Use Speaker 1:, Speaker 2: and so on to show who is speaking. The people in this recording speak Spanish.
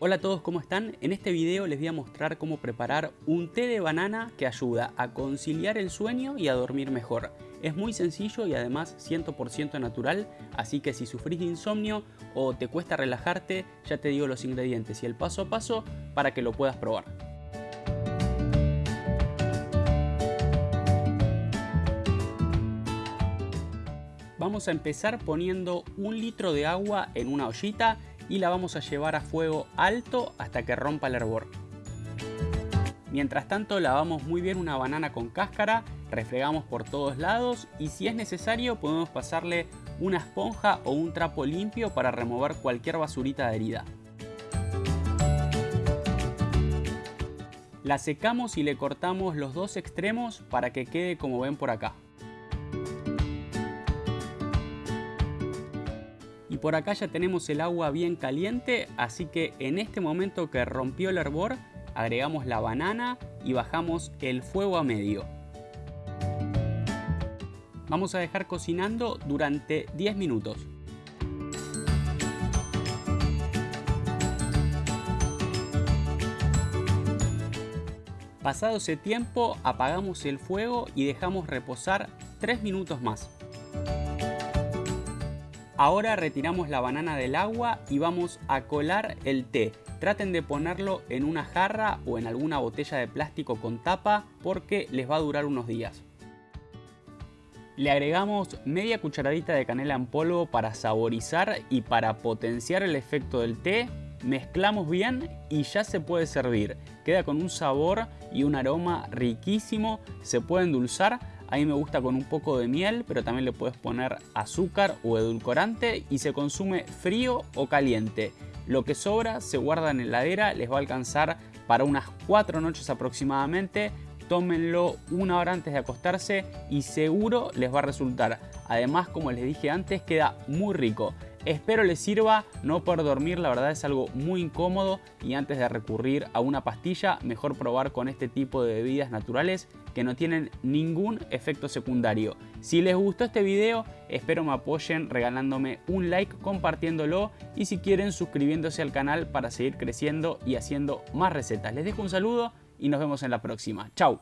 Speaker 1: Hola a todos, ¿cómo están? En este video les voy a mostrar cómo preparar un té de banana que ayuda a conciliar el sueño y a dormir mejor. Es muy sencillo y además 100% natural, así que si sufrís de insomnio o te cuesta relajarte, ya te digo los ingredientes y el paso a paso para que lo puedas probar. Vamos a empezar poniendo un litro de agua en una ollita y la vamos a llevar a fuego alto hasta que rompa el hervor. Mientras tanto lavamos muy bien una banana con cáscara, refregamos por todos lados y si es necesario podemos pasarle una esponja o un trapo limpio para remover cualquier basurita adherida. La secamos y le cortamos los dos extremos para que quede como ven por acá. Por acá ya tenemos el agua bien caliente, así que en este momento que rompió el hervor, agregamos la banana y bajamos el fuego a medio. Vamos a dejar cocinando durante 10 minutos. Pasado ese tiempo apagamos el fuego y dejamos reposar 3 minutos más. Ahora retiramos la banana del agua y vamos a colar el té. Traten de ponerlo en una jarra o en alguna botella de plástico con tapa porque les va a durar unos días. Le agregamos media cucharadita de canela en polvo para saborizar y para potenciar el efecto del té. Mezclamos bien y ya se puede servir. Queda con un sabor y un aroma riquísimo. Se puede endulzar a mí me gusta con un poco de miel, pero también le puedes poner azúcar o edulcorante y se consume frío o caliente. Lo que sobra se guarda en heladera, les va a alcanzar para unas 4 noches aproximadamente. Tómenlo una hora antes de acostarse y seguro les va a resultar. Además, como les dije antes, queda muy rico. Espero les sirva, no poder dormir la verdad es algo muy incómodo y antes de recurrir a una pastilla mejor probar con este tipo de bebidas naturales que no tienen ningún efecto secundario. Si les gustó este video espero me apoyen regalándome un like, compartiéndolo y si quieren suscribiéndose al canal para seguir creciendo y haciendo más recetas. Les dejo un saludo y nos vemos en la próxima. ¡Chao!